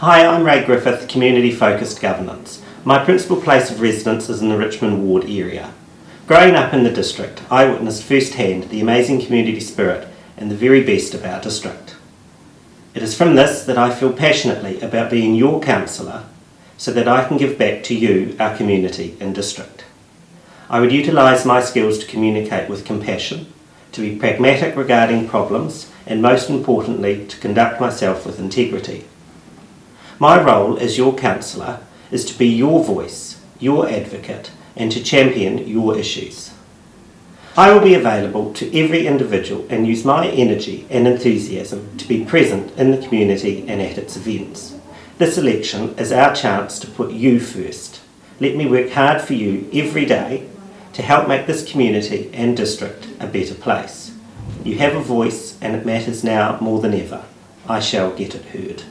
Hi, I'm Ray Griffith, Community Focused Governance. My principal place of residence is in the Richmond Ward area. Growing up in the district, I witnessed firsthand the amazing community spirit and the very best of our district. It is from this that I feel passionately about being your councillor so that I can give back to you, our community and district. I would utilise my skills to communicate with compassion, to be pragmatic regarding problems, and most importantly, to conduct myself with integrity. My role as your councillor is to be your voice, your advocate, and to champion your issues. I will be available to every individual and use my energy and enthusiasm to be present in the community and at its events. This election is our chance to put you first. Let me work hard for you every day to help make this community and district a better place. You have a voice and it matters now more than ever. I shall get it heard.